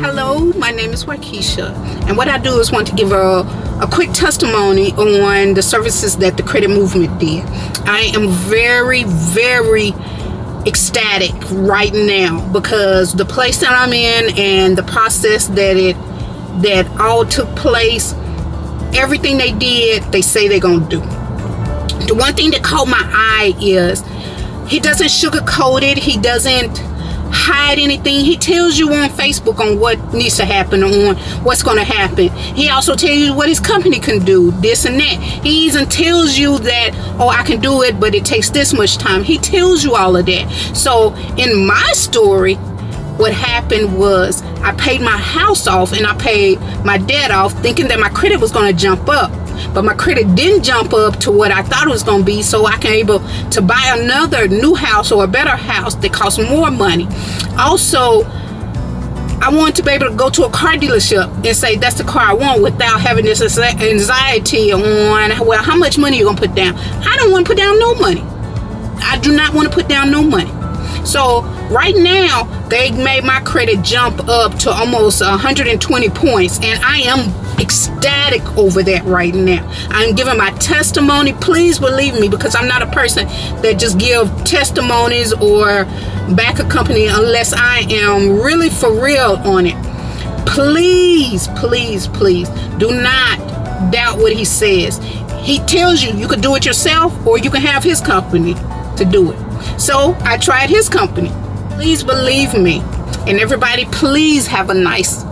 Hello, my name is Waukesha, and what I do is want to give a, a quick testimony on the services that the credit movement did. I am very, very ecstatic right now because the place that I'm in and the process that it that all took place, everything they did, they say they're gonna do. The one thing that caught my eye is he doesn't sugarcoat it, he doesn't hide anything. He tells you on facebook on what needs to happen on what's going to happen. He also tells you what his company can do this and that. He even tells you that oh i can do it but it takes this much time. He tells you all of that. So in my story what happened was i paid my house off and i paid my debt off thinking that my credit was going to jump up but my credit didn't jump up to what I thought it was going to be so I can able to buy another new house or a better house that costs more money. Also I want to be able to go to a car dealership and say that's the car I want without having this anxiety on well how much money you gonna put down? I don't want to put down no money. I do not want to put down no money. So right now they made my credit jump up to almost 120 points and I am ecstatic over that right now. I'm giving my testimony. Please believe me because I'm not a person that just give testimonies or back a company unless I am really for real on it. Please please please do not doubt what he says. He tells you you could do it yourself or you can have his company to do it. So I tried his company. Please believe me. And everybody, please have a nice